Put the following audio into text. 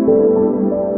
Música